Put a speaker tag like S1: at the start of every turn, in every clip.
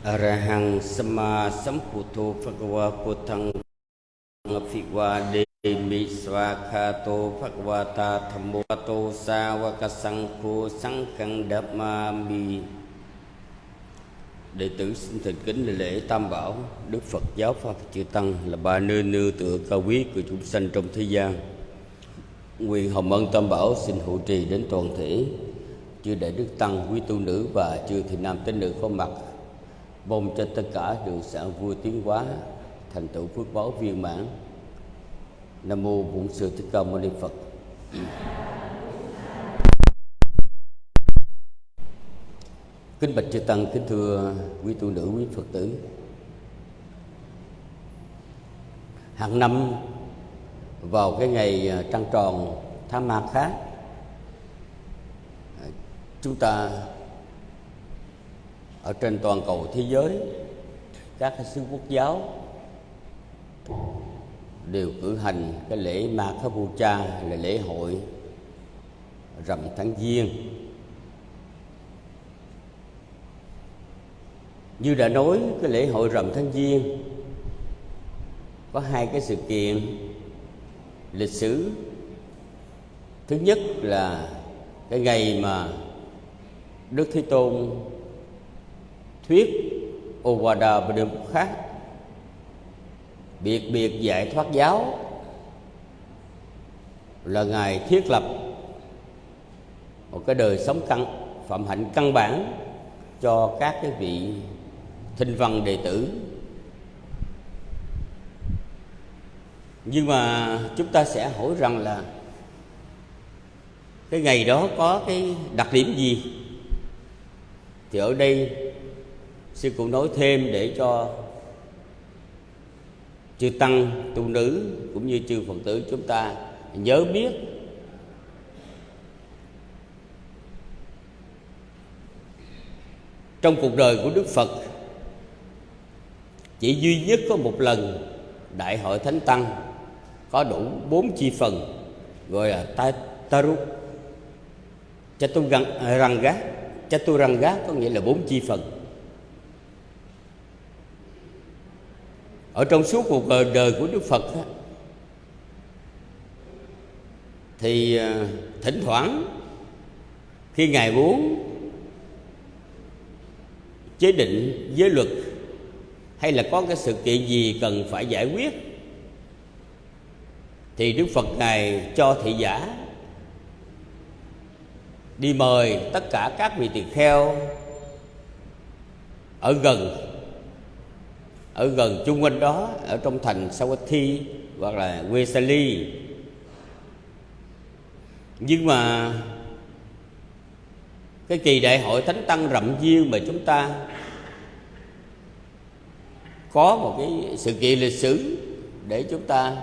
S1: Arahang Sama Samputo Phagava Putang Phigwa Demi Swakhato Phagavata Thammo Tô Sa Vakasangkho sangkang Dhamma Đệ tử xin thành kính lễ Tam Bảo Đức Phật Giáo Pháp Chư Tăng là ba nơi nư tựa cao quý của chúng sanh trong thế gian. Nguyện hồng ân Tam Bảo xin hộ trì đến toàn thể. Chư đại đức tăng, quý tu nữ và chư thị nam tín nữ có mặt mong cho tất cả được sản vui tiến hóa, thành tựu phước báo viên mãn. Nam mô bổn sư thích ca mâu ni phật. Kính bạch chư tăng, kính thưa quý tu nữ, quý phật tử. Hàng năm, vào cái ngày à, trăng tròn tháng ma khác à, chúng ta ở trên toàn cầu thế giới, các sứ xứ quốc giáo đều cử hành cái lễ Ma Kha Cha là lễ hội rằm tháng giêng. Như đã nói, cái lễ hội rằm tháng giêng có hai cái sự kiện lịch sử. Thứ nhất là cái ngày mà Đức Thế Tôn thuyết Ovada và điều khác. Biệt biệt dạy thoát giáo là ngài thiết lập một cái đời sống căn phạm hạnh căn bản cho các cái vị thinh văn đệ tử. Nhưng mà chúng ta sẽ hỏi rằng là cái ngày đó có cái đặc điểm gì? Thì ở đây sư cũng nói thêm để cho chư tăng, tu nữ cũng như chư phật tử chúng ta nhớ biết. Trong cuộc đời của đức phật, chỉ duy nhất có một lần đại hội thánh tăng có đủ bốn chi phần, gọi là taru chaturanga chaturanga có nghĩa là bốn chi phần. Ở trong suốt cuộc đời của đức phật thì à, thỉnh thoảng khi ngài muốn chế định giới luật hay là có cái sự kiện gì cần phải giải quyết, thì đức phật ngài cho thị giả đi mời tất cả các vị tỳ kheo ở gần ở gần chung quanh đó, ở trong thành Sawati hoặc là Wesali nhưng mà cái kỳ đại hội thánh tăng rậm duyên mà chúng ta có một cái sự kiện lịch sử để chúng ta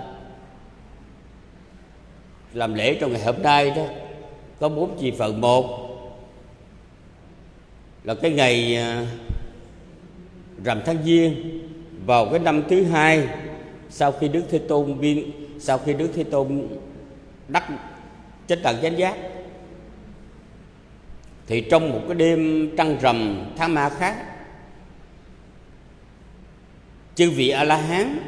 S1: làm lễ trong ngày hôm nay đó, có bốn chi phần. Một là cái ngày à, rằm tháng giêng vào cái năm thứ hai, sau khi đức thế tôn viên sau khi đức thế tôn đắc chết tận chánh giác, thì trong một cái đêm trăng rằm tháng ma khác, chư vị a la hán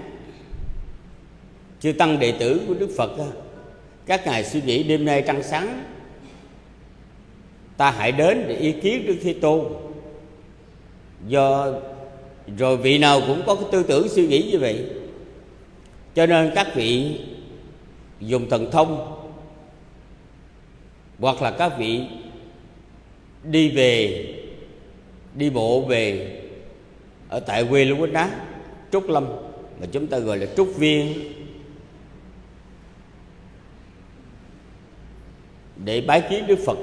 S1: chư tăng đệ tử của đức phật, các ngài suy nghĩ đêm nay trăng sáng, ta hãy đến để ý kiến đức thế tôn. Do rồi vị nào cũng có cái tư tưởng suy nghĩ như vậy. Cho nên các vị dùng thần thông, hoặc là các vị đi về, đi bộ về ở tại quê Lưu Quýnh Đá, Trúc Lâm, mà chúng ta gọi là Trúc Viên, để bái kiến Đức Phật.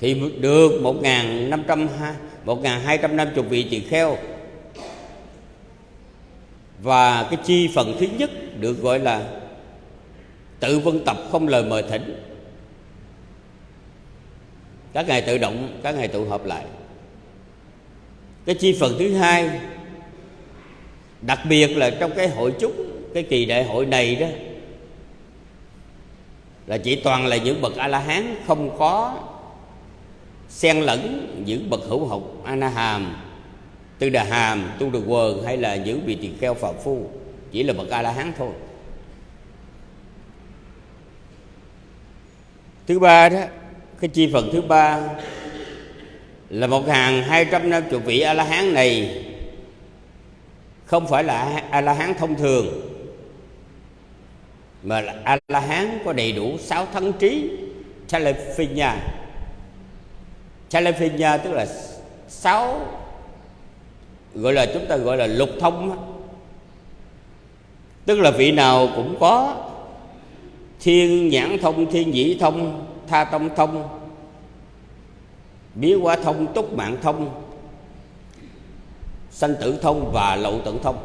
S1: Thì được một năm trăm một hai trăm năm chục vị tỳ kheo. Và cái chi phần thứ nhất được gọi là tự vân tập không lời mời thỉnh. Các ngài tự động, các ngài tụ hợp lại. Cái chi phần thứ hai, đặc biệt là trong cái hội chúc, cái kỳ đại hội này đó, là chỉ toàn là những bậc a la hán không có xen lẫn những bậc hữu học anaham, tư đà hàm, tu đà quần hay là những vị tỳ kheo phạm phu, chỉ là bậc a la hán thôi. Thứ ba đó, cái chi phần thứ ba là một hàng hai trăm năm chục vị a la hán này không phải là a la hán thông thường, mà là a la hán có đầy đủ sáu thân trí Chalephina Chalephina tức là sáu, gọi là chúng ta gọi là lục thông tức là vị nào cũng có thiên nhãn thông, thiên dĩ thông, tha tông thông, biến hóa thông, túc mạng thông, sanh tử thông và lậu tận thông.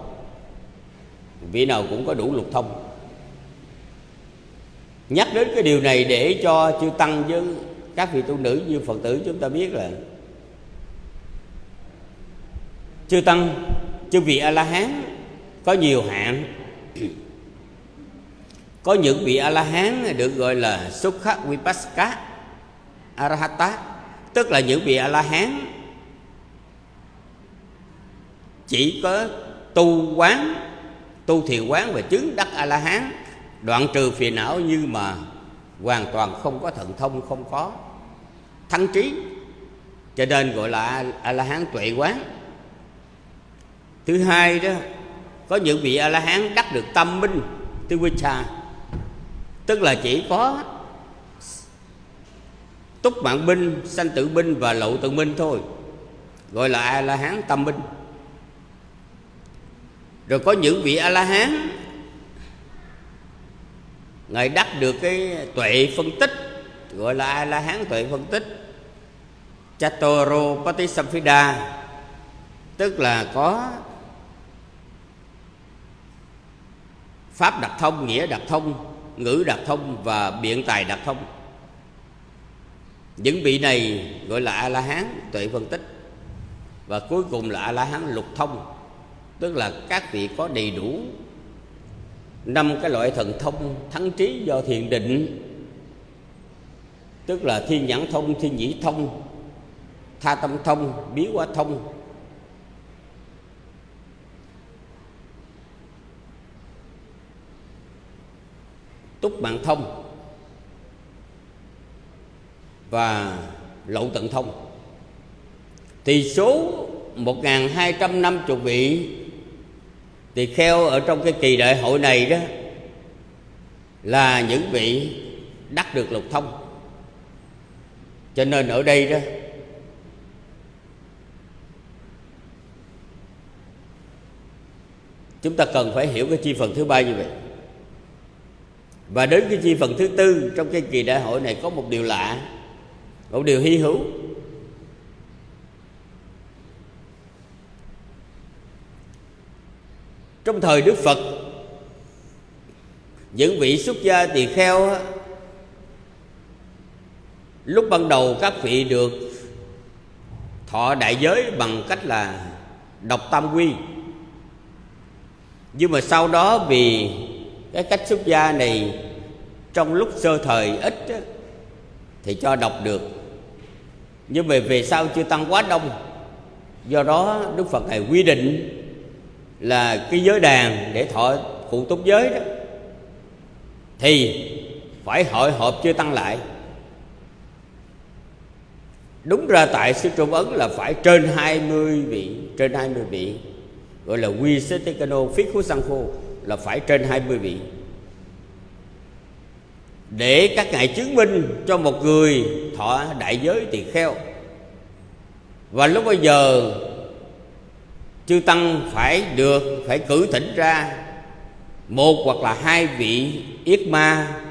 S1: Vị nào cũng có đủ lục thông. Nhắc đến cái điều này để cho chư tăng với các vị tu nữ như phật tử chúng ta biết là chư tăng, chư vị a la hán có nhiều hạng. Có những vị a la hán được gọi là sukha vipassaka arahata, tức là những vị a la hán chỉ có tu quán, tu thiền quán và chứng đắc a la hán đoạn trừ phiền não nhưng mà hoàn toàn không có thần thông, không có thăng trí. Cho nên gọi là a la hán tuệ quán thứ hai đó, có những vị a la hán đắc được tâm minh tư quy tức là chỉ có túc mạng binh, sanh tử binh và lậu tự minh thôi. Gọi là a la hán tâm minh. Rồi có những vị a la hán ngài đắc được cái tuệ phân tích, gọi là a la hán tuệ phân tích chatoro patisamphida tức là có pháp đặc thông, nghĩa đặc thông, ngữ đặc thông và biện tài đặc thông. Những vị này gọi là a la hán tuệ phân tích. Và cuối cùng là a la hán lục thông. Tức là các vị có đầy đủ năm cái loại thần thông thắng trí do thiền định. Tức là thiên nhãn thông, thiên nhĩ thông tha tâm thông biến hóa thông. Túc mạng thông và lậu tận thông. Thì số 1250 vị thì kheo ở trong cái kỳ đại hội này đó là những vị đắc được lục thông. Cho nên ở đây đó chúng ta cần phải hiểu cái chi phần thứ ba như vậy. Và đến cái chi phần thứ tư trong cái kỳ đại hội này có một điều lạ, một điều hy hữu. Trong thời đức phật, những vị xuất gia tỳ kheo lúc ban đầu các vị được thọ đại giới bằng cách là đọc tam quy nhưng mà sau đó vì cái cách xuất gia này trong lúc sơ thời ít thì cho đọc được. Nhưng mà về sau chưa tăng quá đông. Do đó đức phật này quy định là cái giới đàn để thọ phụ túc giới đó, thì phải hội họp chưa tăng lại. Đúng ra tại sư trung ấn là phải trên 20 vị, trên 20 vị gọi là quy xế tế cano phí khú sang khô là phải trên 20 vị. Để các ngài chứng minh cho một người thọ đại giới tỳ kheo. Và lúc bây giờ, chư tăng phải được, phải cử thỉnh ra một hoặc là hai vị yết ma,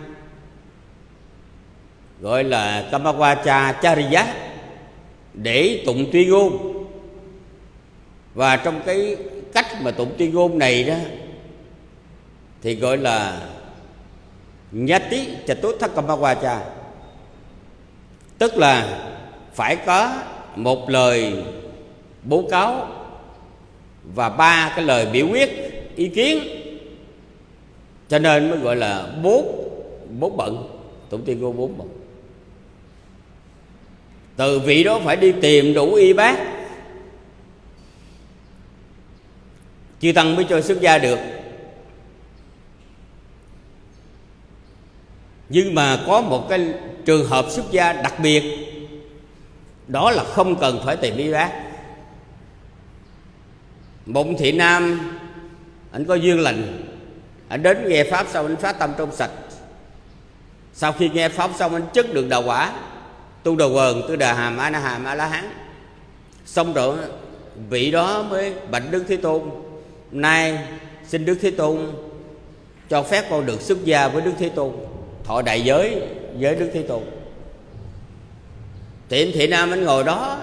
S1: gọi là Kamawacha Chariya, để tụng tuyên ngôn. Và trong cái cách mà tụng tuyên ngôn này đó, thì gọi là Nhati Chatutthak Kamawacha tức là phải có một lời bố cáo và ba cái lời biểu quyết, ý kiến. Cho nên mới gọi là bốn bốn bận, tụng tiên ngôn bốn bận. Từ vị đó phải đi tìm đủ y bác chư tăng mới cho xuất gia được. Nhưng mà có một cái trường hợp xuất gia đặc biệt, đó là không cần phải tìm y bác. Mộng thị nam, anh có duyên lành, anh đến nghe pháp xong anh phát tâm trong sạch. Sau khi nghe pháp xong anh chất được đạo quả, tu đầu quần, tu đà hàm, a na hàm, a la hán. Xong rồi vị đó mới bạch đức thế tôn nay, xin đức thế tôn cho phép con được xuất gia với đức thế tôn, thọ đại giới với đức thế tôn. Tiện thị nam anh ngồi đó,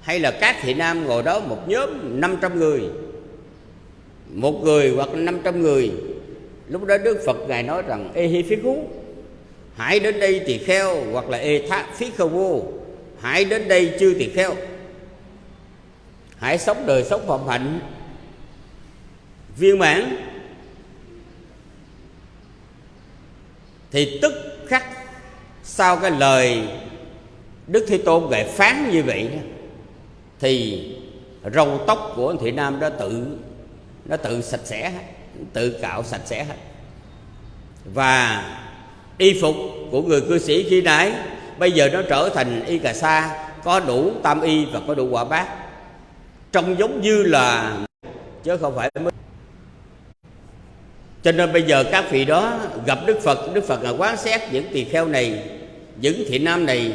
S1: hay là các thị nam ngồi đó, một nhóm 500 người, một người hoặc 500 người. Lúc đó đức phật ngài nói rằng, ê hi phí khú hãy đến đây tỳ kheo hoặc là ê thác phí khâu vô hãy đến đây chư tỳ kheo. Hãy sống đời sống phạm hạnh viên mãn. Thì tức khắc sau cái lời đức thế tôn gậy phán như vậy thì râu tóc của anh thị nam đó tự, nó tự sạch sẽ, tự cạo sạch sẽ hết. Và y phục của người cư sĩ khi nãy, bây giờ nó trở thành y cà sa, có đủ tam y và có đủ quả bát. Trông giống như là, chứ không phải mới cho nên bây giờ các vị đó gặp đức phật đức phật là quán xét những tỳ kheo này, những thị nam này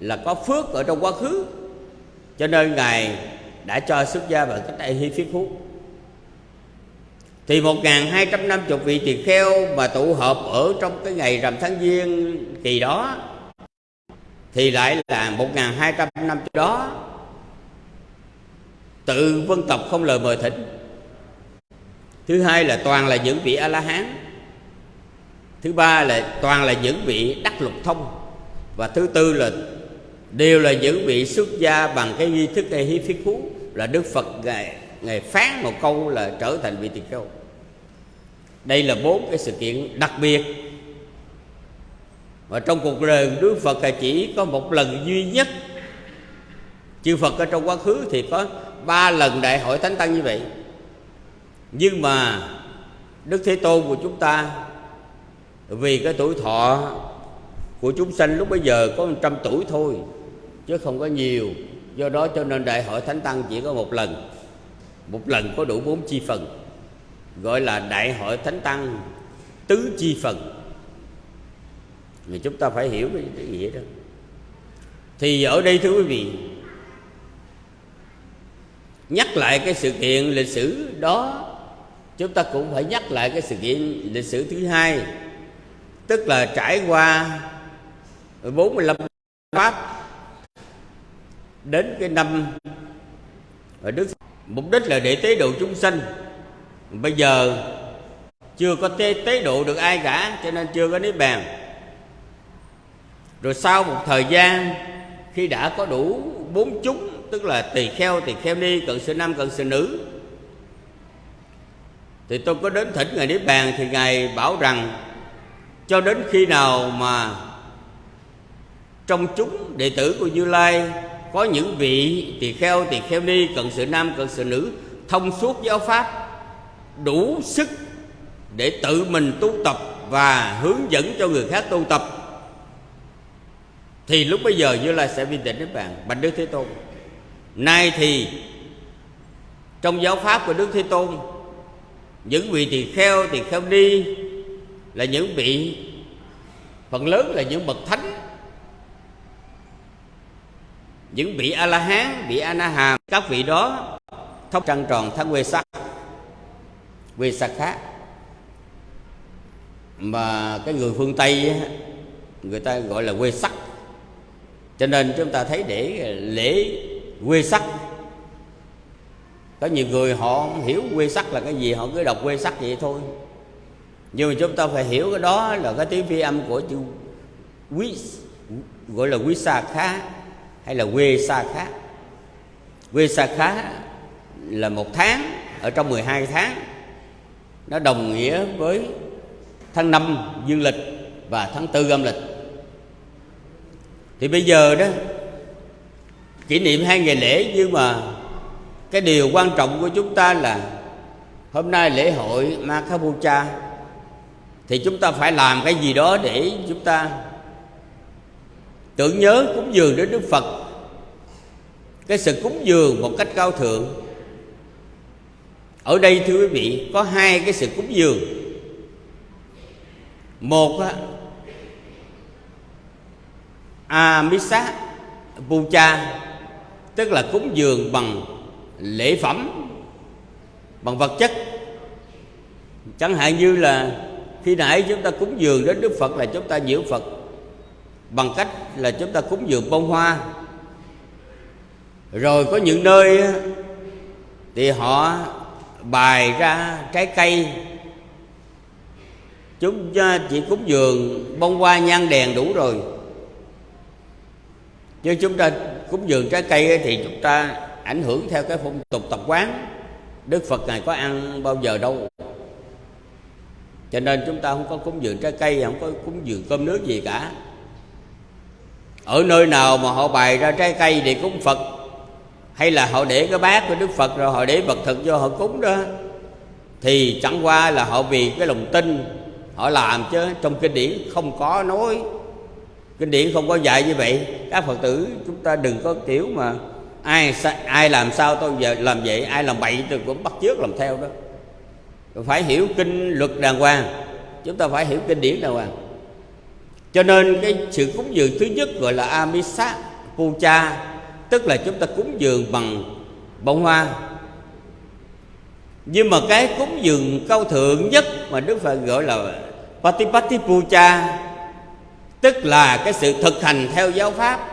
S1: là có phước ở trong quá khứ. Cho nên ngài đã cho xuất gia vào cách đây hy phiết phú thì một hai trăm năm chục vị tỳ kheo mà tụ họp ở trong cái ngày rằm tháng giêng kỳ đó, thì lại là một hai trăm năm đó, tự vân tộc không lời mời thỉnh thứ hai là toàn là những vị a la hán thứ ba là toàn là những vị đắc lục thông. Và thứ tư là đều là những vị xuất gia bằng cái nghi thức hay hí phiết phú là đức phật ngài ngài phán một câu là trở thành vị tỳ kheo. Đây là bốn cái sự kiện đặc biệt. Và trong cuộc đời Đức Phật là chỉ có một lần duy nhất. Chư Phật ở trong quá khứ thì có ba lần đại hội Thánh Tăng như vậy. Nhưng mà Đức Thế Tôn của chúng ta, Vì cái tuổi thọ của chúng sanh lúc bây giờ có 100 tuổi thôi, Chứ không có nhiều. Do đó cho nên đại hội Thánh Tăng chỉ có một lần. Một lần có đủ bốn chi phần, gọi là đại hội thánh tăng tứ chi phần. Thì chúng ta phải hiểu cái nghĩa đó. Thì ở đây thưa quý vị, nhắc lại cái sự kiện lịch sử đó chúng ta cũng phải nhắc lại cái sự kiện lịch sử thứ hai tức là trải qua 45 pháp đến cái năm ở Đức mục đích là để tế độ chúng sanh. Bây giờ chưa có tế, tế độ được ai cả cho nên chưa có niết bàn. Rồi sau một thời gian khi đã có đủ bốn chúng tức là tỳ kheo tỳ kheo ni cận sự nam cận sự nữ thì tôi có đến thỉnh ngài niết bàn thì ngài bảo rằng, cho đến khi nào mà trong chúng đệ tử của như lai có những vị tỳ kheo tỳ kheo ni cần sự nam, cần sự nữ thông suốt giáo pháp, đủ sức để tự mình tu tập và hướng dẫn cho người khác tu tập, thì lúc bây giờ như lai sẽ viên tịnh đến bạn bạch đức thế tôn. Nay thì trong giáo pháp của đức thế tôn những vị tỳ kheo tỳ kheo đi là những vị, phần lớn là những bậc thánh. Những vị a la hán vị a na hàm các vị đó thóc trăng tròn thân quê sắc quê sắc khác. Mà cái người phương tây người ta gọi là quê sắc cho nên chúng ta thấy để lễ quê sắc có nhiều người họ không hiểu quê sắc là cái gì, họ cứ đọc quê sắc vậy thôi. Nhưng mà chúng ta phải hiểu cái đó là cái tiếng phi âm của chữ quý gọi là quý sa khá hay là quê sa khá. Quê sa khá là một tháng ở trong 12 tháng, nó đồng nghĩa với tháng năm dương lịch và tháng tư âm lịch. Thì bây giờ đó, kỷ niệm hai ngày lễ nhưng mà cái điều quan trọng của chúng ta là hôm nay lễ hội Makhapucha thì chúng ta phải làm cái gì đó để chúng ta tưởng nhớ cúng dường đến Đức Phật. Cái sự cúng dường một cách cao thượng. Ở đây, thưa quý vị, có hai cái sự cúng dường. Một á Amisa pucha, tức là cúng dường bằng lễ phẩm bằng vật chất. Chẳng hạn như là khi nãy chúng ta cúng dường đến Đức Phật là chúng ta nhiễu Phật. Bằng cách là chúng ta cúng dường bông hoa. Rồi có những nơi thì họ bài ra trái cây. Chúng chỉ cúng dường bông hoa nhang đèn đủ rồi. Chứ chúng ta cúng dường trái cây thì chúng ta ảnh hưởng theo cái phong tục tập quán. Đức phật ngài có ăn bao giờ đâu. Cho nên chúng ta không có cúng dường trái cây, không có cúng dường cơm nước gì cả. Ở nơi nào mà họ bày ra trái cây để cúng phật. Hay là họ để cái bát của đức phật rồi họ để vật thực cho họ cúng đó. Thì chẳng qua là họ vì cái lòng tin, họ làm chứ. Trong kinh điển không có nói. Kinh điển không có dạy như vậy. Các phật tử chúng ta đừng có kiểu mà ai ai làm sao tôi giờ làm vậy? Ai làm bậy tôi cũng bắt chước làm theo đó. Phải hiểu kinh luật đàng hoàng. Chúng ta phải hiểu kinh điển đàng hoàng. Cho nên cái sự cúng dường thứ nhất gọi là amisa puja, tức là chúng ta cúng dường bằng bông hoa. Nhưng mà cái cúng dường cao thượng nhất mà đức phật gọi là patipati puja, tức là cái sự thực hành theo giáo pháp,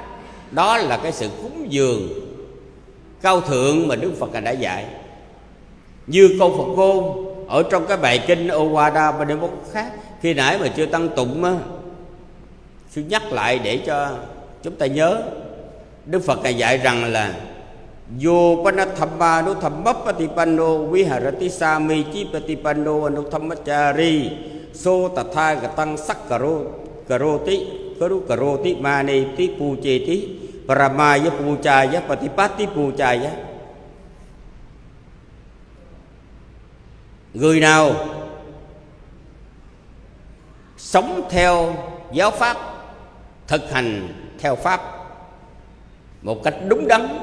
S1: đó là cái sự cúng dường cao thượng mà đức phật đã dạy. Như câu phật ngôn ở trong cái bài kinh Owada Pademok khác, khi nãy mà chưa tăng tụng á sư nhắc lại để cho chúng ta nhớ. Đức Phật ngài dạy rằng là Yo panathamma no thammappatipanno viharati sami chi patipanno anutthamachari so tatha gatang sakkaro karoti karu karoti mani ti pucheti paramaya puchaya patipati puchaya người nào sống theo giáo pháp, thực hành theo pháp một cách đúng đắn,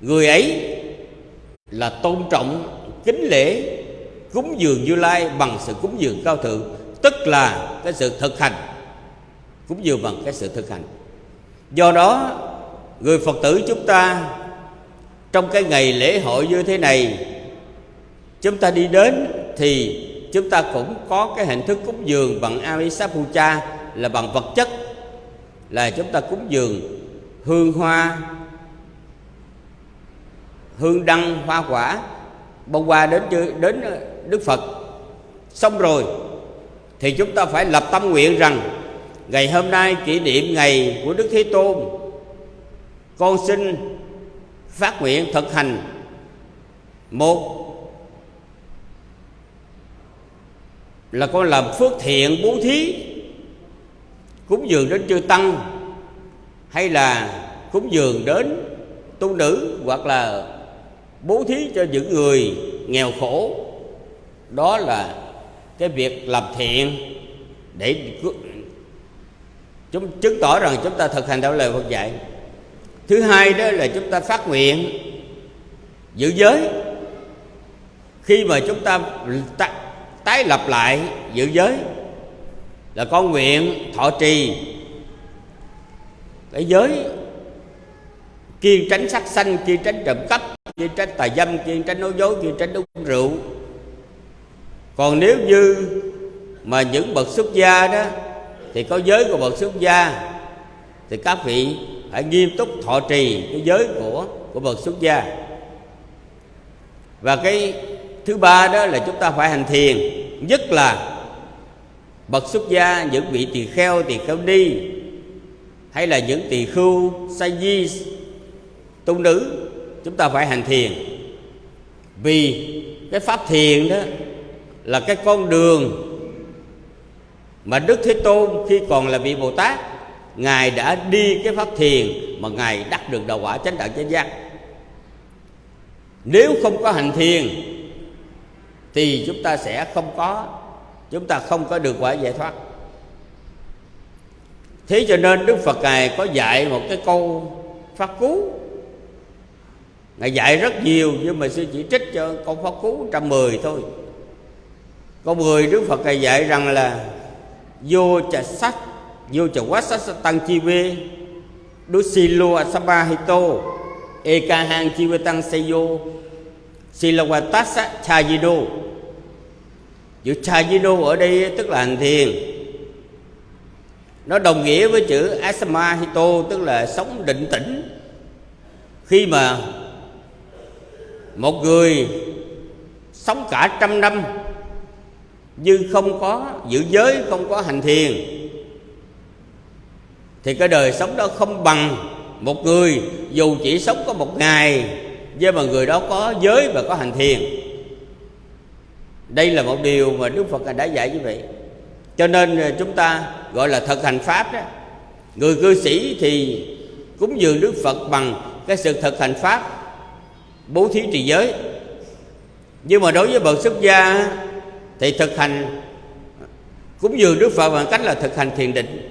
S1: người ấy là tôn trọng, kính lễ, cúng dường như lai bằng sự cúng dường cao thượng, tức là cái sự thực hành. Cúng dường bằng cái sự thực hành do đó, người phật tử chúng ta, trong cái ngày lễ hội như thế này, chúng ta đi đến thì chúng ta cũng có cái hình thức cúng dường bằng Amisapucha là bằng vật chất, là chúng ta cúng dường hương hoa, hương đăng, hoa quả, bông hoa đến đến Đức Phật. Xong rồi, thì chúng ta phải lập tâm nguyện rằng ngày hôm nay kỷ niệm ngày của Đức Thế Tôn, con xin phát nguyện thực hành. Một là con làm phước thiện bố thí, cúng dường đến chư tăng, hay là cúng dường đến tu nữ, hoặc là bố thí cho những người nghèo khổ. Đó là cái việc làm thiện để chúng chứng tỏ rằng chúng ta thực hành theo lời Phật dạy. Thứ hai đó là chúng ta phát nguyện giữ giới. Khi mà chúng ta tái lập lại giữ giới, là con nguyện thọ trì cái giới kiên tránh sắc sanh, kiên tránh trộm cắp, kiên tránh tà dâm, kiên tránh nói dối, kiên tránh uống rượu. Còn nếu như mà những bậc xuất gia đó thì có giới của bậc xuất gia, thì các vị phải nghiêm túc thọ trì cái giới của của bậc xuất gia. Và cái thứ ba đó là chúng ta phải hành thiền, nhất là bậc xuất gia những vị tỳ kheo tỳ kheo ni, hay là những tỳ khưu, sa di, tu nữ, chúng ta phải hành thiền. Vì cái pháp thiền đó là cái con đường mà đức thế tôn khi còn là vị bồ tát, ngài đã đi cái pháp thiền mà ngài đắc được đạo quả chánh đạo chánh giác. Nếu không có hành thiền, thì chúng ta sẽ không có, chúng ta không có được quả giải thoát. Thế cho nên đức phật ngài có dạy một cái câu phát cú. Ngài dạy rất nhiều, nhưng mà sư chỉ trích cho câu pháp cú trăm mười thôi. Câu mười đức phật ngài dạy rằng là vô chà sắc, vô chà quá sắc tăng chi vê. Đu si lô asaba hito e ca hang chi vê tăng se yo si la tát sắc, cha di đô. Chữ cha di đô ở đây tức là hành thiền. Nó đồng nghĩa với chữ asama hito tức là sống định tĩnh. Khi mà một người sống cả trăm năm như không có giữ giới, không có hành thiền, thì cái đời sống đó không bằng một người. Dù chỉ sống có một ngày, nhưng mà người đó có giới và có hành thiền. Đây là một điều mà đức phật đã dạy như vậy. Cho nên à, chúng ta gọi là thực hành pháp đó, người cư sĩ thì cúng dường đức phật bằng cái sự thực hành pháp, bố thí trì giới. Nhưng mà đối với bậc xuất gia thì thực hành cúng dường đức phật bằng cách là thực hành thiền định.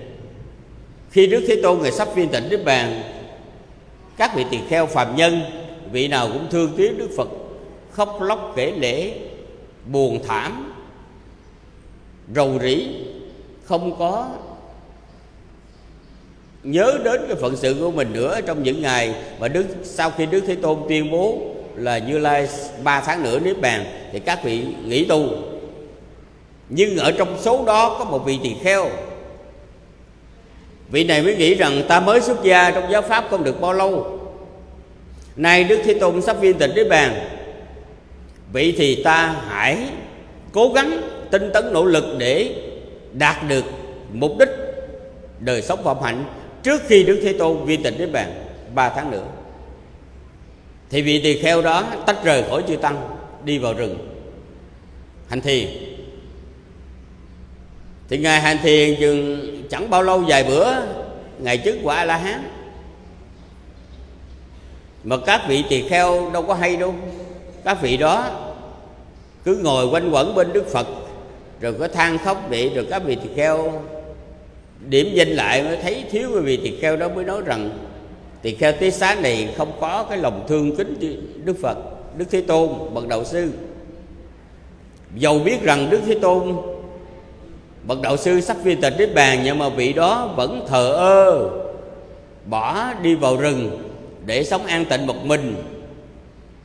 S1: Khi đức thế tôn người sắp viên tịnh đức bàn, các vị tỳ kheo phàm nhân, vị nào cũng thương tiếc đức phật, khóc lóc kể lễ buồn thảm, rầu rĩ, không có nhớ đến cái phận sự của mình nữa trong những ngày mà đức, sau khi đức thế tôn tuyên bố là như lai ba tháng nữa niết bàn, thì các vị nghỉ tu nhưng ở trong số đó có một vị tỳ kheo. Vị này mới nghĩ rằng ta mới xuất gia trong giáo pháp không được bao lâu. Nay đức thế tôn sắp viên tịch niết bàn. Vậy thì ta hãy cố gắng tinh tấn nỗ lực để đạt được mục đích đời sống phạm hạnh trước khi đức thế tôn viên tịch niết bàn ba tháng nữa. Thì vị tỳ kheo đó tách rời khỏi chư tăng, đi vào rừng. Hành thiền thì ngài hành thiền chừng chẳng bao lâu vài bữa ngài trước quả a la hán mà các vị tỳ kheo đâu có hay đâu. Các vị đó cứ ngồi quanh quẩn bên đức phật, rồi có than khóc vậy, rồi các vị tỳ kheo điểm danh lại mới thấy thiếu cái vị tỳ kheo đó mới nói rằng, tỳ kheo tí xá này không có cái lòng thương kính đức phật, đức thế tôn, bậc đầu sư. Dầu biết rằng đức thế tôn bậc đạo sư sắc viên tịch đến bàn nhưng mà vị đó vẫn thờ ơ, bỏ đi vào rừng để sống an tịnh một mình.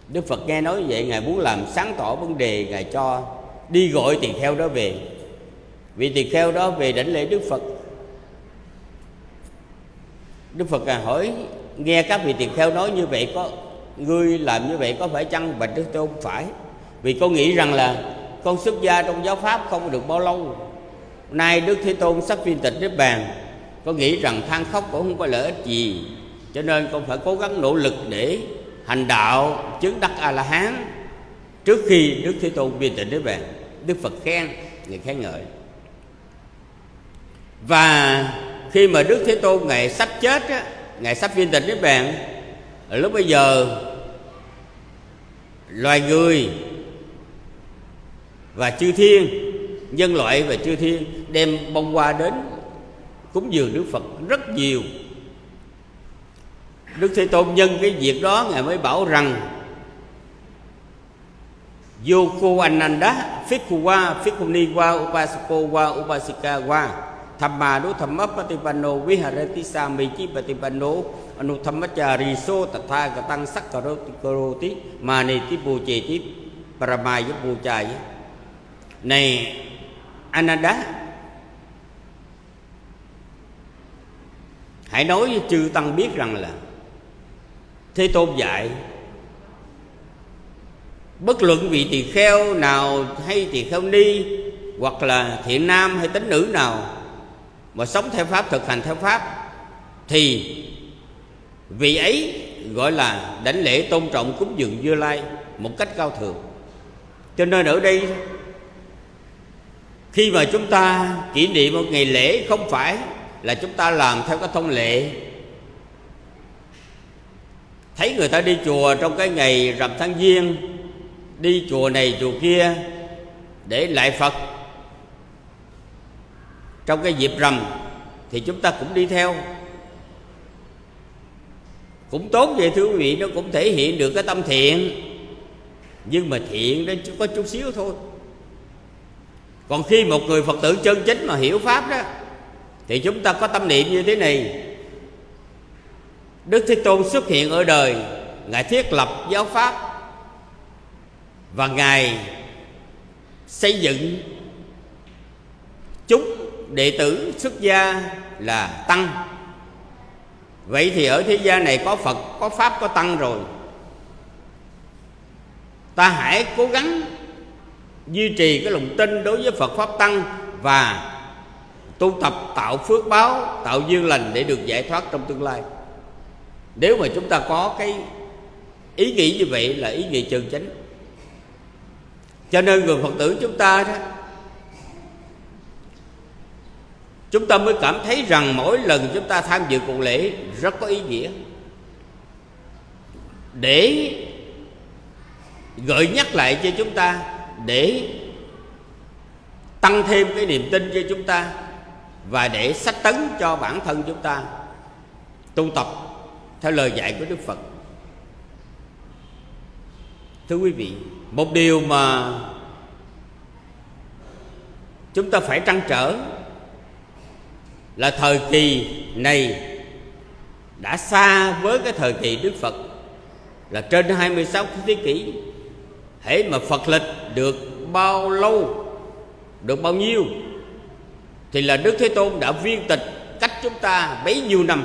S1: Đức phật nghe nói vậy, ngài muốn làm sáng tỏ vấn đề, ngài cho đi gọi tỳ kheo đó về. Vị tỳ kheo đó về đảnh lễ đức phật. Đức phật à hỏi, nghe các vị tỳ kheo nói như vậy có, ngươi làm như vậy có phải chăng bạch đức tôn phải. Vì con nghĩ rằng là con xuất gia trong giáo pháp không được bao lâu nay đức thế tôn sắp viên tịch niết bàn. Con nghĩ rằng than khóc cũng không có lợi ích gì cho nên con phải cố gắng nỗ lực để hành đạo chứng đắc a la hán trước khi đức thế tôn viên tịch niết bàn. Đức phật khen người khen ngợi. Và khi mà đức thế tôn ngày sắp chết á, ngày sắp viên tịch niết bàn lúc bây giờ loài người và chư thiên nhân loại và chư thiên đem bông hoa đến cúng dường đức phật rất nhiều. Đức thế tôn nhân cái việc đó ngài mới bảo rằng Yoko Ananda Phikuwa ni qua Upasako qua Upasika wa, Thamma đu thamma patipano viharati samichi patipano anuthamachaриso tatha katang sakkaroti karoti maneti Ti paramaya puchaya này Ananda. Hãy nói với chư tăng biết rằng là thế tôn dạy, bất luận vị tỳ kheo nào hay tỳ kheo ni, hoặc là thiện nam hay tính nữ nào mà sống theo pháp, thực hành theo pháp, thì vị ấy gọi là đảnh lễ tôn trọng cúng dường như lai một cách cao thượng. Cho nên ở đây khi mà chúng ta kỷ niệm một ngày lễ không phải là chúng ta làm theo cái thông lệ. Thấy người ta đi chùa trong cái ngày rằm tháng giêng, đi chùa này chùa kia để lại phật. Trong cái dịp rằm thì chúng ta cũng đi theo. Cũng tốt vậy thưa quý vị, nó cũng thể hiện được cái tâm thiện. Nhưng mà thiện nó chỉ có chút xíu thôi còn khi một người phật tử chân chính mà hiểu pháp đó, thì chúng ta có tâm niệm như thế này. Đức thế tôn xuất hiện ở đời, ngài thiết lập giáo pháp, và ngài xây dựng chúng đệ tử xuất gia là tăng. Vậy thì ở thế gian này có phật, có pháp, có tăng rồi. Ta hãy cố gắng duy trì cái lòng tin đối với phật pháp tăng và tu tập tạo phước báo, tạo duyên lành để được giải thoát trong tương lai. Nếu mà chúng ta có cái ý nghĩ như vậy là ý nghĩ chân chánh. Cho nên người phật tử chúng ta đó, chúng ta mới cảm thấy rằng mỗi lần chúng ta tham dự cuộc lễ rất có ý nghĩa. Để gợi nhắc lại cho chúng ta để tăng thêm cái niềm tin cho chúng ta và để sách tấn cho bản thân chúng ta tu tập theo lời dạy của Đức Phật. Thưa quý vị, một điều mà chúng ta phải trăn trở là thời kỳ này đã xa với cái thời kỳ Đức Phật là trên 26 thế kỷ hễ mà Phật lịch được bao lâu? Được bao nhiêu? Thì là Đức Thế Tôn đã viên tịch cách chúng ta bấy nhiêu năm.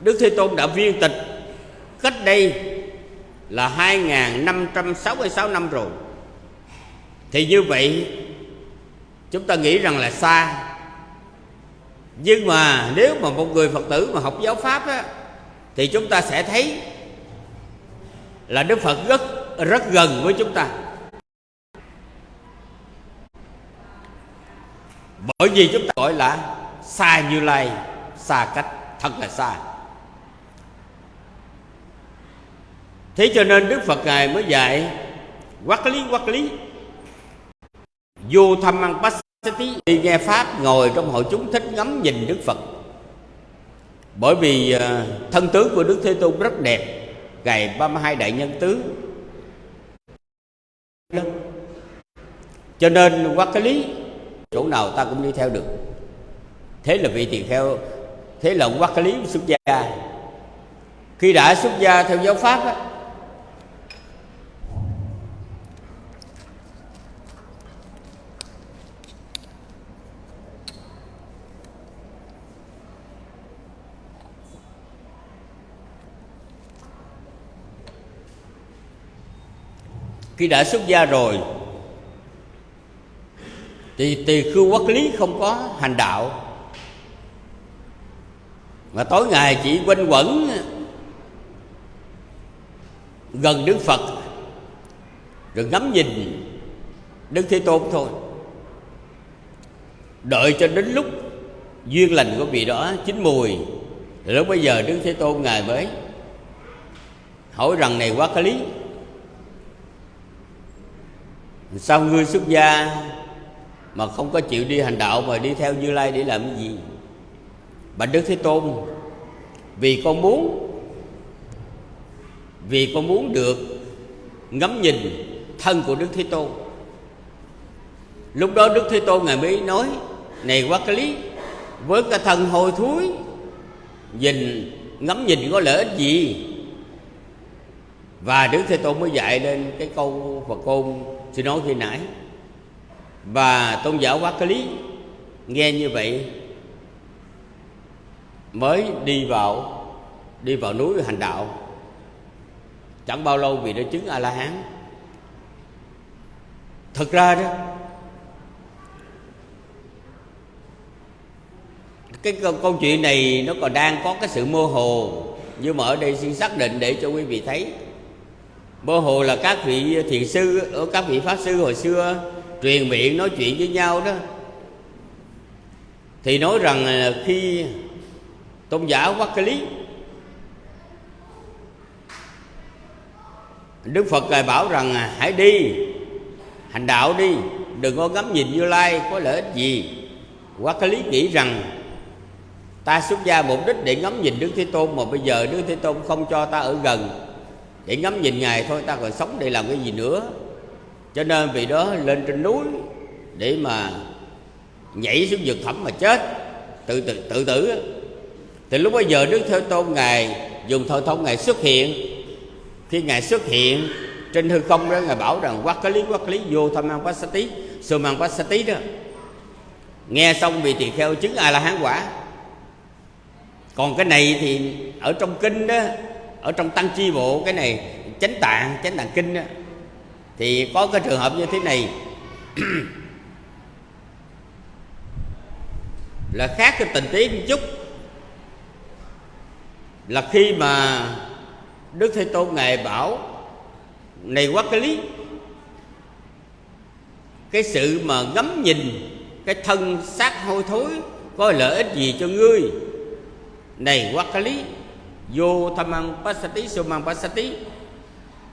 S1: Đức Thế Tôn đã viên tịch cách đây là 2.566 năm rồi. Thì như vậy chúng ta nghĩ rằng là xa. Nhưng mà nếu mà một người phật tử mà học giáo pháp á, thì chúng ta sẽ thấy là đức phật rất rất gần với chúng ta. Bởi vì chúng ta gọi là xa như lai xa cách, thật là xa thế cho nên đức phật ngài mới dạy quát lý quát lý, vô thăm ăn bát đi nghe pháp, ngồi trong hội chúng thích ngắm nhìn đức phật. Bởi vì ờ, thân tướng của đức thế tôn rất đẹp. Gầy 32 đại nhân tướng cho nên qua cái lý chỗ nào ta cũng đi theo được. Thế là vị tỳ kheo thế là qua cái lý xuất gia. Khi đã xuất gia theo giáo pháp á, khi đã xuất gia rồi thì tỳ khưu quốc lý không có hành đạo. Mà tối ngày chỉ quanh quẩn gần đức phật, rồi ngắm nhìn đức thế tôn thôi. Đợi cho đến lúc duyên lành của vị đó chín mùi lúc bây giờ đức thế tôn ngài mới hỏi rằng, này quá cái lý, sao ngươi xuất gia mà không có chịu đi hành đạo mà đi theo như lai để làm cái gì? Bạch đức thế tôn, vì con muốn, vì con muốn được ngắm nhìn thân của đức thế tôn. Lúc đó đức thế tôn ngài mới nói, này quá cái lý, với cái thân hôi thối, nhìn, ngắm nhìn có lợi ích gì? Và đức thế tôn mới dạy lên cái câu phật côn, xin nói khi nãy và tôn giáo quá cái lý nghe như vậy mới đi vào đi vào núi hành đạo. Chẳng bao lâu vì đã chứng a la hán thật ra đó cái câu, câu chuyện này nó còn đang có cái sự mơ hồ. Nhưng mà ở đây xin xác định để cho quý vị thấy. Mơ hồ là các vị thiền sư ở các vị pháp sư hồi xưa truyền miệng nói chuyện với nhau đó. Thì nói rằng khi tôn giả quắc cái lý, đức phật ngài bảo rằng hãy đi, hành đạo đi, đừng có ngắm nhìn như lai có lợi ích gì. Quắc cái lý nghĩ rằng, ta xuất gia mục đích để ngắm nhìn đức thế tôn, mà bây giờ đức thế tôn không cho ta ở gần, để ngắm nhìn ngài thôi, ta còn sống để làm cái gì nữa? Cho nên vì đó lên trên núi để mà nhảy xuống vực thẳm mà chết. Tự tự tự tử thì lúc bây giờ đức thế tôn ngài dùng thời thông ngài xuất hiện. Khi ngài xuất hiện trên hư không đó ngài bảo rằng quát cái lý quát lý vô tham mang sát tí sơ mang bát tí đó. Nghe xong vị tỳ kheo chứng a la hán quả. Còn cái này thì ở trong kinh đó ở trong tăng chi bộ cái này chánh tạng chánh tạng kinh đó, thì có cái trường hợp như thế này. Là khác cái tình tiết một chút. Là khi mà đức thế tôn ngài bảo, này quá cái lý, cái sự mà ngắm nhìn cái thân xác hôi thối có lợi ích gì cho ngươi? Này quá cái lý, vô tham ăn pasati sumang pasati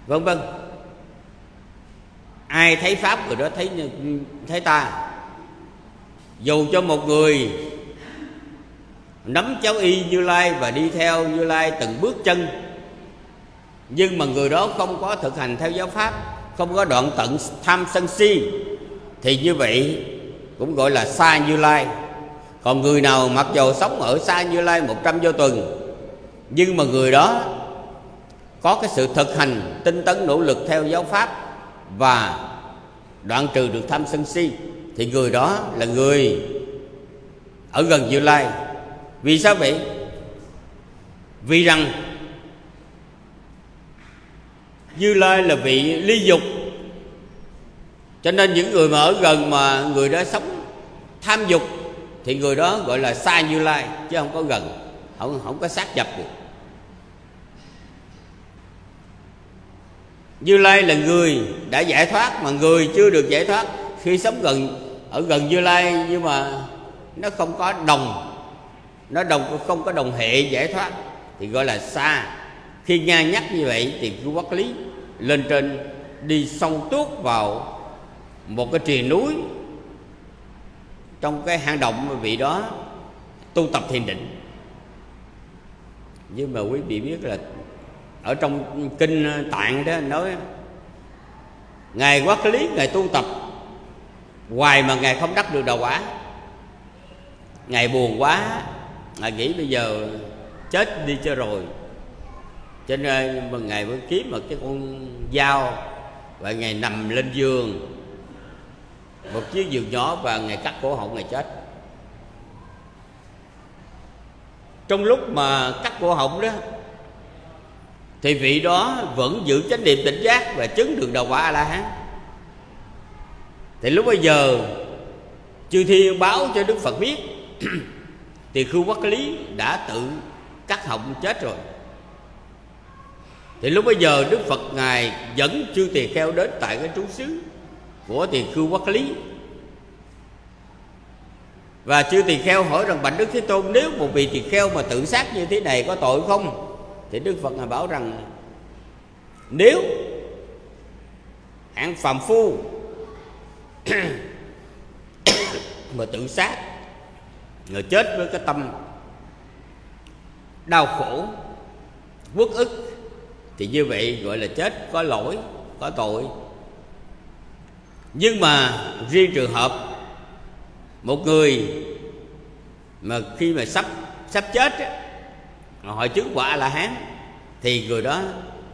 S1: vân vân ai thấy pháp người đó, thấy thấy ta. Dù cho một người nắm cháu y như lai và đi theo như lai từng bước chân, nhưng mà người đó không có thực hành theo giáo pháp, không có đoạn tận tham sân si, thì như vậy cũng gọi là xa như lai. Còn người nào mặc dù sống ở xa như lai một trăm vô tuần, nhưng mà người đó có cái sự thực hành tinh tấn nỗ lực theo giáo pháp và đoạn trừ được tham sân si, thì người đó là người ở gần như lai. Vì sao vậy? Vì rằng như lai là vị ly dục. Cho nên những người mà ở gần mà người đó sống tham dục, thì người đó gọi là xa như lai, chứ không có gần, không không có sát nhập được. Như lai là người đã giải thoát mà người chưa được giải thoát. Khi sống gần, ở gần như lai nhưng mà nó không có đồng, nó đồng, không có đồng hệ giải thoát thì gọi là xa. Khi nghe nhắc như vậy thì cứ quát lý lên trên đi sông tuốt vào một cái triền núi trong cái hang động mà vị đó tu tập thiền định. Nhưng mà quý vị biết là ở trong kinh ờ, tạng đó nói, ngài quát lý, ngài tu tập. Hoài mà ngài không đắc được đầu quả. Ngài buồn quá, ngài nghĩ bây giờ chết đi cho rồi. Cho nên ờ, mà ngài mới kiếm một cái con dao và ngài nằm lên giường. Một chiếc giường nhỏ và ngài cắt cổ họng, ngài chết. Trong lúc mà cắt cổ họng đó thì vị đó vẫn giữ chánh niệm tỉnh giác và chứng được đầu quả a la hán thì lúc bây giờ, chư thiên báo cho đức phật biết, thì khưu quốc lý đã tự cắt họng chết rồi. Thì lúc bây giờ đức phật ngài dẫn chư tỳ kheo đến tại cái trú xứ của tỳ khưu quốc lý. Và chư tỳ kheo hỏi rằng bạch đức thế tôn, nếu một vị tỳ kheo mà tự sát như thế này có tội không? Thì đức phật ngài bảo rằng nếu hạng phàm phu mà tự sát người chết với cái tâm đau khổ uất ức thì như vậy gọi là chết có lỗi có tội. Nhưng mà riêng trường hợp một người mà khi mà sắp sắp chết ấy, họ chứng quả là hán thì người đó,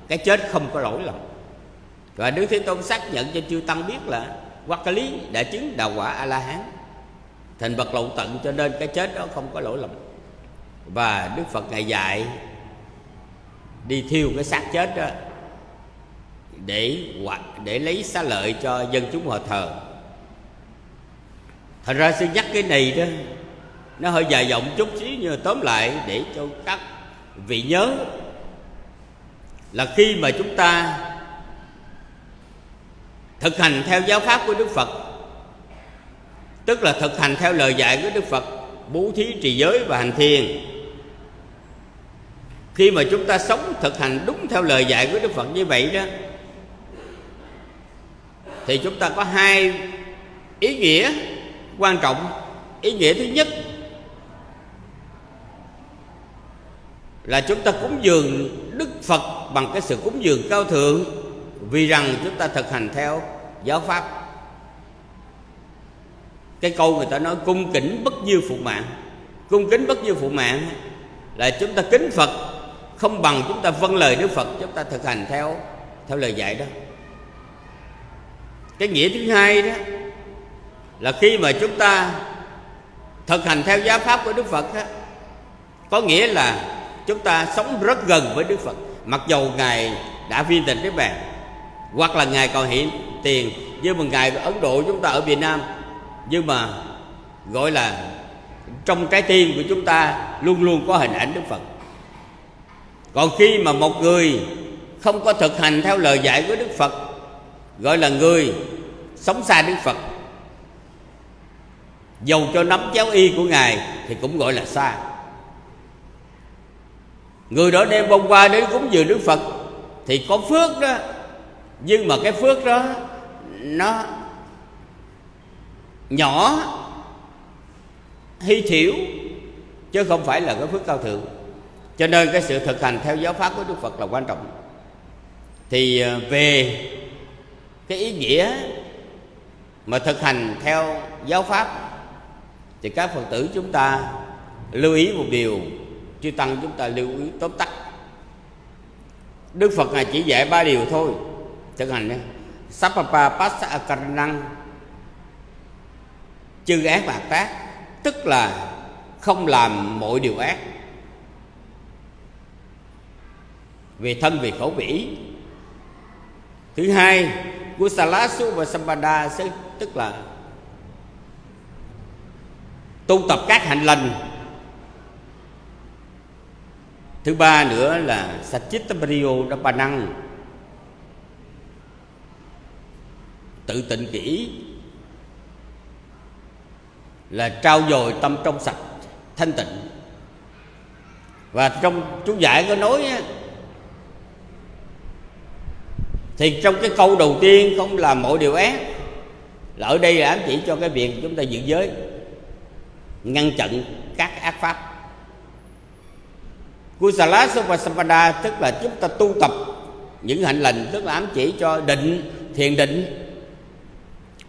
S1: cái chết không có lỗi lầm. Và đức thế tôn xác nhận cho chư tăng biết là hoặc cái lý đã chứng đạo quả a la hán thành bậc lậu tận cho nên cái chết đó không có lỗi lầm. Và đức phật ngài dạy đi thiêu cái xác chết đó để để lấy xá lợi cho dân chúng họ thờ. Thành ra sư nhắc cái này đó, nó hơi dài dòng chút xíu nhưng mà tóm lại để cho các vị nhớ là khi mà chúng ta thực hành theo giáo pháp của đức phật, tức là thực hành theo lời dạy của đức phật, bố thí trì giới và hành thiền, khi mà chúng ta sống thực hành đúng theo lời dạy của đức phật như vậy đó, thì chúng ta có hai ý nghĩa quan trọng. Ý nghĩa thứ nhất là chúng ta cúng dường đức phật bằng cái sự cúng dường cao thượng. Vì rằng chúng ta thực hành theo giáo pháp. Cái câu người ta nói cung kính bất như phụ mạng. Cung kính bất như phụ mạng là chúng ta kính phật không bằng chúng ta vâng lời đức phật chúng ta thực hành theo theo lời dạy đó. Cái nghĩa thứ hai đó là khi mà chúng ta thực hành theo giáo pháp của đức phật đó, có nghĩa là chúng ta sống rất gần với đức phật. Mặc dầu ngài đã viên tịch với bạn, hoặc là ngài còn hiện tiền như một ngài ở ấn độ chúng ta ở việt nam nhưng mà gọi là trong trái tim của chúng ta luôn luôn có hình ảnh đức phật. Còn khi mà một người không có thực hành theo lời dạy của đức phật gọi là người sống xa đức phật dầu cho nắm chéo y của ngài thì cũng gọi là xa người đó đem bông hoa đến cúng dường đức phật thì có phước đó. Nhưng mà cái phước đó, nó nhỏ, hy thiểu, chứ không phải là cái phước cao thượng. Cho nên cái sự thực hành theo giáo pháp của đức phật là quan trọng. Thì à, về cái ý nghĩa mà thực hành theo giáo pháp thì các phật tử chúng ta lưu ý một điều chư tăng chúng ta lưu ý tóm tắt. Đức phật ngài chỉ dạy ba điều thôi. Thực hành nhé sapapa passa akaranang chư ác và tác tức là không làm mọi điều ác. Vì thân vì khẩu vĩ thứ hai Gusalasu và Sampada tức là tu tập các hạnh lành thứ ba nữa là Satchittapriyo Dapanang tự tịnh kỹ là trao dồi tâm trong sạch, thanh tịnh. Và trong chú giải có nói thì trong cái câu đầu tiên không làm mọi điều ác, là ở đây là ám chỉ cho cái việc chúng ta giữ giới, ngăn chặn các ác pháp. Kusala Sopasampada tức là chúng ta tu tập những hạnh lành tức là ám chỉ cho định, thiền định.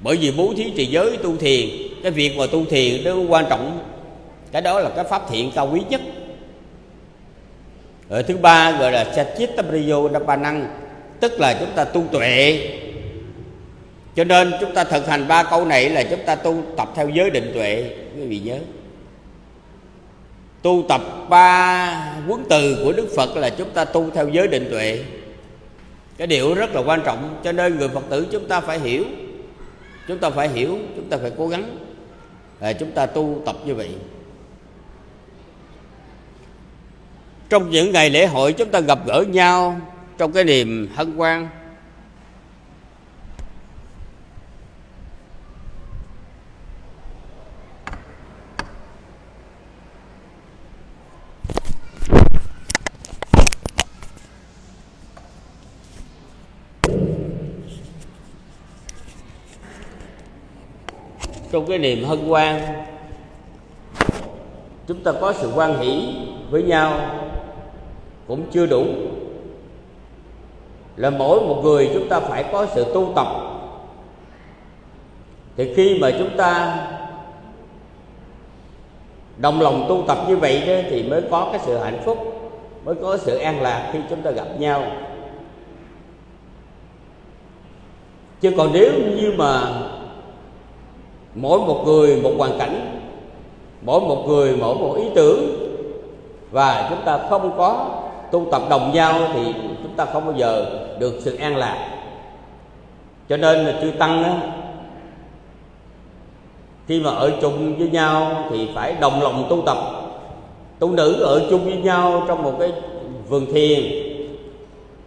S1: Bởi vì bố thí trì giới tu thiền, cái việc mà tu thiền nó quan trọng. Cái đó là cái pháp thiện cao quý nhất. Rồi thứ ba gọi là Sachittapriyo năng tức là chúng ta tu tuệ. Cho nên chúng ta thực hành ba câu này là chúng ta tu tập theo giới định tuệ. Quý vị nhớ tu tập ba quấn từ của đức phật là chúng ta tu theo giới định tuệ. Cái điều rất là quan trọng cho nên người phật tử chúng ta phải hiểu. Chúng ta phải hiểu chúng ta phải cố gắng à, chúng ta tu tập như vậy. Trong những ngày lễ hội chúng ta gặp gỡ nhau trong cái niềm hân hoan. Trong cái niềm hân hoan, chúng ta có sự quan hỷ với nhau cũng chưa đủ. Là mỗi một người chúng ta phải có sự tu tập. Thì khi mà chúng ta đồng lòng tu tập như vậy đó, thì mới có cái sự hạnh phúc, mới có sự an lạc khi chúng ta gặp nhau. Chứ còn nếu như mà mỗi một người một hoàn cảnh mỗi một người mỗi một ý tưởng. Và chúng ta không có tu tập đồng nhau thì chúng ta không bao giờ được sự an lạc. Cho nên là chư tăng á, khi mà ở chung với nhau thì phải đồng lòng tu tập. Tu nữ ở chung với nhau trong một cái vườn thiền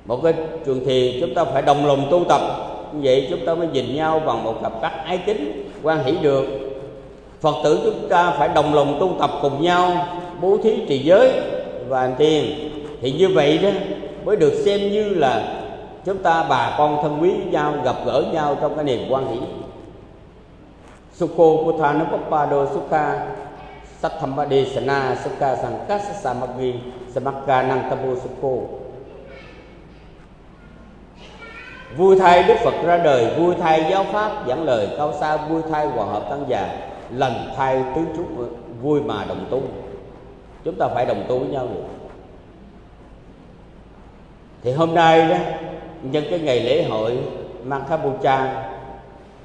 S1: một cái trường thiền chúng ta phải đồng lòng tu tập vậy chúng ta mới nhìn nhau bằng một cặp mắt ái kính, quan hỷ được. Phật tử chúng ta phải đồng lòng tu tập cùng nhau, bố thí trì giới và hành tiền thì như vậy đó, mới được xem như là chúng ta bà con thân quý với nhau, gặp gỡ nhau trong cái niềm quan hỷ. Sukho Puthanupapado Sukha Satthamade Sana Sukha Sankasa Samaggi Samakka Nantabo Sukho. Vui thay Đức Phật ra đời, vui thay giáo Pháp giảng lời cao xa, vui thay hòa hợp tăng già, lần thay tứ chúc vui mà đồng tu. Chúng ta phải đồng tu với nhau được. Thì hôm nay đó, nhân cái ngày lễ hội mang Makhabucha,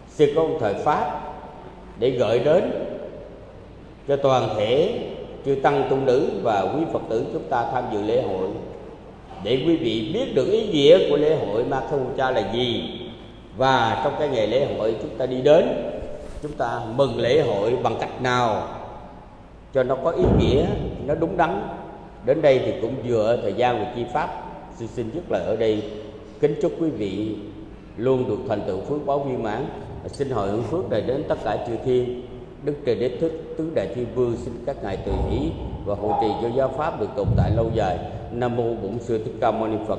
S1: sư có một thời Pháp để gợi đến cho toàn thể chư tăng tu nữ và quý Phật tử chúng ta tham dự lễ hội để quý vị biết được ý nghĩa của lễ hội Ma thu Cha là gì. Và trong cái ngày lễ hội chúng ta đi đến, chúng ta mừng lễ hội bằng cách nào cho nó có ý nghĩa, nó đúng đắn. Đến đây thì cũng vừa thời gian của chi pháp xin xin dứt lời ở đây. Kính chúc quý vị luôn được thành tựu phước báo viên mãn. Xin hội hướng phước này đến tất cả chư thiên. Đức trời đế thích, tứ đại thiên vương, xin các ngài từ ý và hộ trì cho giáo pháp được tồn tại lâu dài nam mô bổn sư thích ca mâu ni phật.